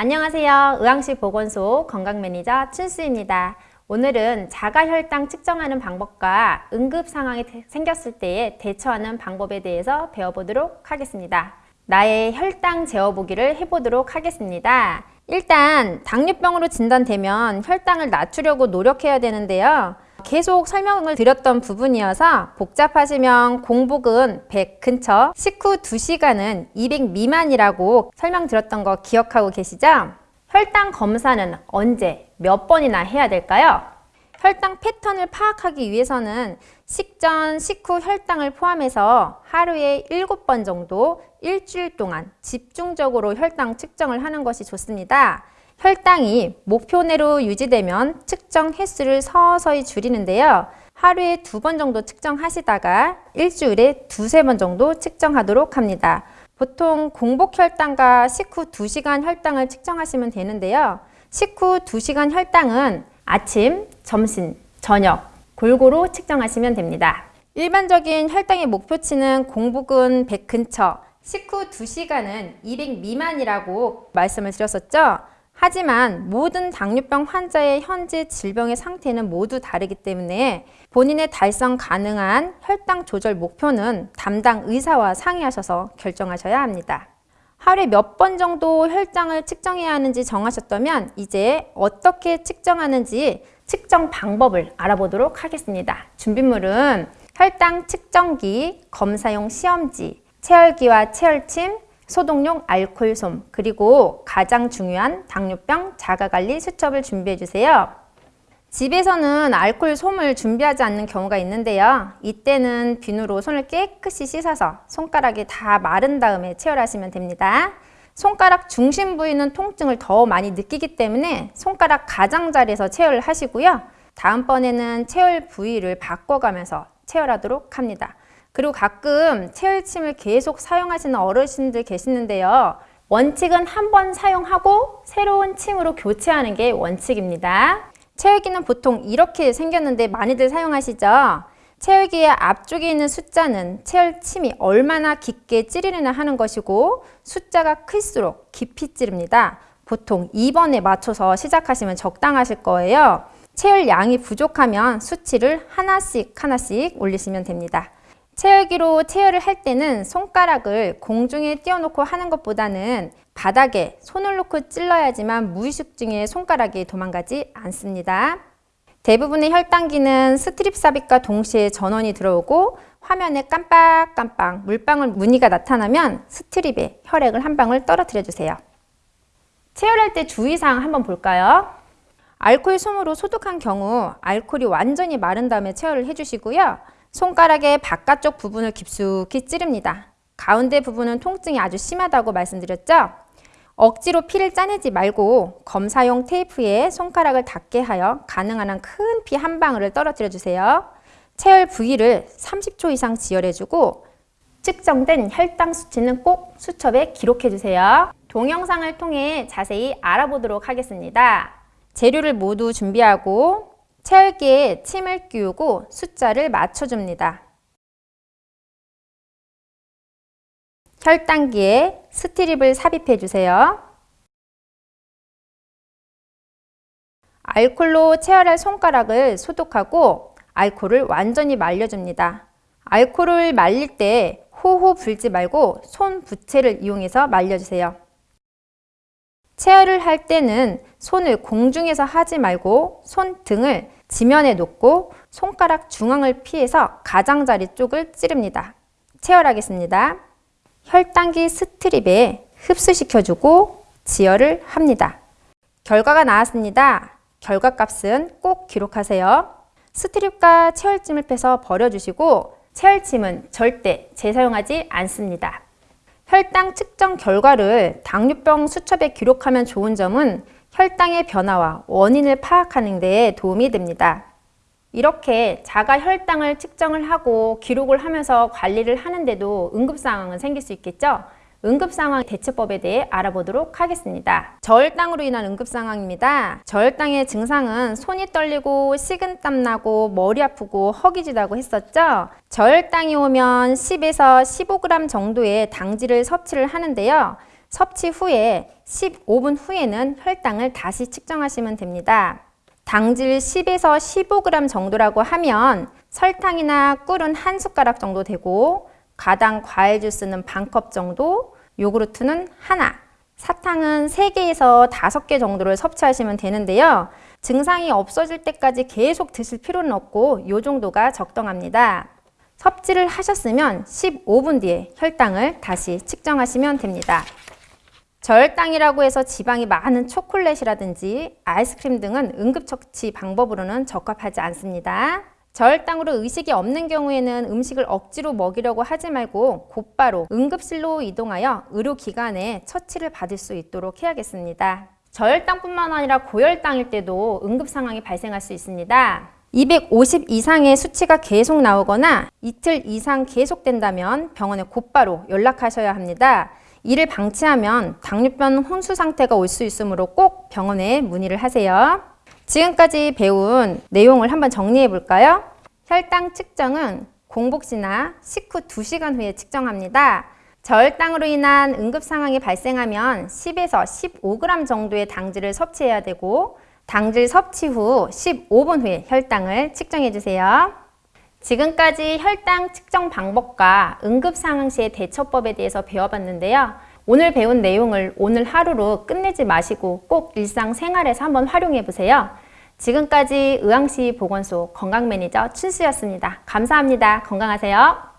안녕하세요. 의왕시 보건소 건강매니저 춘수입니다. 오늘은 자가혈당 측정하는 방법과 응급 상황이 생겼을 때에 대처하는 방법에 대해서 배워보도록 하겠습니다. 나의 혈당 재어보기를 해보도록 하겠습니다. 일단 당뇨병으로 진단되면 혈당을 낮추려고 노력해야 되는데요. 계속 설명을 드렸던 부분이어서 복잡하시면 공복은 100 근처, 식후 2시간은 200 미만이라고 설명드렸던 거 기억하고 계시죠? 혈당 검사는 언제, 몇 번이나 해야 될까요? 혈당 패턴을 파악하기 위해서는 식전, 식후 혈당을 포함해서 하루에 7번 정도 일주일 동안 집중적으로 혈당 측정을 하는 것이 좋습니다. 혈당이 목표 내로 유지되면 측정 횟수를 서서히 줄이는데요. 하루에 두 번 정도 측정하시다가 일주일에 두세 번 정도 측정하도록 합니다. 보통 공복 혈당과 식후 2시간 혈당을 측정하시면 되는데요. 식후 2시간 혈당은 아침, 점심, 저녁 골고루 측정하시면 됩니다. 일반적인 혈당의 목표치는 공복은 100 근처, 식후 2시간은 200 미만이라고 말씀을 드렸었죠. 하지만 모든 당뇨병 환자의 현재 질병의 상태는 모두 다르기 때문에 본인의 달성 가능한 혈당 조절 목표는 담당 의사와 상의하셔서 결정하셔야 합니다. 하루에 몇 번 정도 혈당을 측정해야 하는지 정하셨다면 이제 어떻게 측정하는지 측정 방법을 알아보도록 하겠습니다. 준비물은 혈당 측정기, 검사용 시험지, 체열기와 체열침, 소독용 알콜솜, 그리고 가장 중요한 당뇨병 자가관리 수첩을 준비해 주세요. 집에서는 알콜 솜을 준비하지 않는 경우가 있는데요. 이때는 비누로 손을 깨끗이 씻어서 손가락이 다 마른 다음에 체열하시면 됩니다. 손가락 중심 부위는 통증을 더 많이 느끼기 때문에 손가락 가장자리에서 체열을 하시고요. 다음번에는 체열 부위를 바꿔가면서 체열하도록 합니다. 그리고 가끔 체열침을 계속 사용하시는 어르신들 계시는데요. 원칙은 한 번 사용하고 새로운 침으로 교체하는 게 원칙입니다. 체열기는 보통 이렇게 생겼는데 많이들 사용하시죠? 체열기의 앞쪽에 있는 숫자는 체열침이 얼마나 깊게 찌르느냐 하는 것이고 숫자가 클수록 깊이 찌릅니다. 보통 2번에 맞춰서 시작하시면 적당하실 거예요. 채혈 양이 부족하면 수치를 하나씩 하나씩 올리시면 됩니다. 채혈기로 채혈을 할 때는 손가락을 공중에 띄워놓고 하는 것보다는 바닥에 손을 놓고 찔러야지만 무의식 중에 손가락이 도망가지 않습니다. 대부분의 혈당기는 strip 삽입과 동시에 전원이 들어오고 화면에 깜빡깜빡 물방울 무늬가 나타나면 strip에 혈액을 한 방울 떨어뜨려 주세요. 체열할 때 주의사항 한번 볼까요? 알코올 솜으로 소독한 경우 알코올이 완전히 마른 다음에 체열을 해주시고요. 손가락의 바깥쪽 부분을 깊숙이 찌릅니다. 가운데 부분은 통증이 아주 심하다고 말씀드렸죠? 억지로 피를 짜내지 말고 검사용 테이프에 손가락을 닿게 하여 가능한 한 큰 피 한 방울을 떨어뜨려 주세요. 체열 부위를 30초 이상 지혈해주고 측정된 혈당 수치는 꼭 수첩에 기록해 주세요. 동영상을 통해 자세히 알아보도록 하겠습니다. 재료를 모두 준비하고 체열기에 침을 끼우고 숫자를 맞춰줍니다. 혈당기에 스트립을 삽입해 주세요. 알콜로 체열할 손가락을 소독하고 알콜을 완전히 말려줍니다. 알콜을 말릴 때 호호 불지 말고 손 부채를 이용해서 말려주세요. 체열을 할 때는 손을 공중에서 하지 말고 손등을 지면에 놓고 손가락 중앙을 피해서 가장자리 쪽을 찌릅니다. 체열하겠습니다. 혈당기 스트립에 흡수시켜주고 지혈을 합니다. 결과가 나왔습니다. 결과값은 꼭 기록하세요. 스트립과 체열찜을 빼서 버려주시고 체열찜은 절대 재사용하지 않습니다. 혈당 측정 결과를 당뇨병 수첩에 기록하면 좋은 점은 혈당의 변화와 원인을 파악하는 데 도움이 됩니다. 이렇게 자가 혈당을 측정을 하고 기록을 하면서 관리를 하는데도 응급 상황은 생길 수 있겠죠? 응급상황 대처법에 대해 알아보도록 하겠습니다. 저혈당으로 인한 응급상황입니다. 저혈당의 증상은 손이 떨리고 식은땀 나고 머리 아프고 허기지다고 했었죠. 저혈당이 오면 10에서 15g 정도의 당질을 섭취를 하는데요. 섭취 후에 15분 후에는 혈당을 다시 측정하시면 됩니다. 당질 10에서 15g 정도라고 하면 설탕이나 꿀은 한 숟가락 정도 되고 가당 과일 주스는 반 컵 정도, 요구르트는 하나, 사탕은 3개에서 5개 정도를 섭취하시면 되는데요. 증상이 없어질 때까지 계속 드실 필요는 없고 이 정도가 적당합니다. 섭취를 하셨으면 15분 뒤에 혈당을 다시 측정하시면 됩니다. 저혈당이라고 해서 지방이 많은 초콜릿이라든지 아이스크림 등은 응급처치 방법으로는 적합하지 않습니다. 저혈당으로 의식이 없는 경우에는 음식을 억지로 먹이려고 하지 말고 곧바로 응급실로 이동하여 의료기관에 처치를 받을 수 있도록 해야겠습니다. 저혈당뿐만 아니라 고혈당일 때도 응급 상황이 발생할 수 있습니다. 250 이상의 수치가 계속 나오거나 이틀 이상 계속된다면 병원에 곧바로 연락하셔야 합니다. 이를 방치하면 당뇨병 혼수 상태가 올 수 있으므로 꼭 병원에 문의를 하세요. 지금까지 배운 내용을 한번 정리해 볼까요? 혈당 측정은 공복 시나 식후 2시간 후에 측정합니다. 저혈당으로 인한 응급 상황이 발생하면 10에서 15g 정도의 당질을 섭취해야 되고 당질 섭취 후 15분 후에 혈당을 측정해 주세요. 지금까지 혈당 측정 방법과 응급 상황 시의 대처법에 대해서 배워봤는데요. 오늘 배운 내용을 오늘 하루로 끝내지 마시고 꼭 일상생활에서 한번 활용해 보세요. 지금까지 의왕시 보건소 건강매니저 춘수였습니다. 감사합니다. 건강하세요.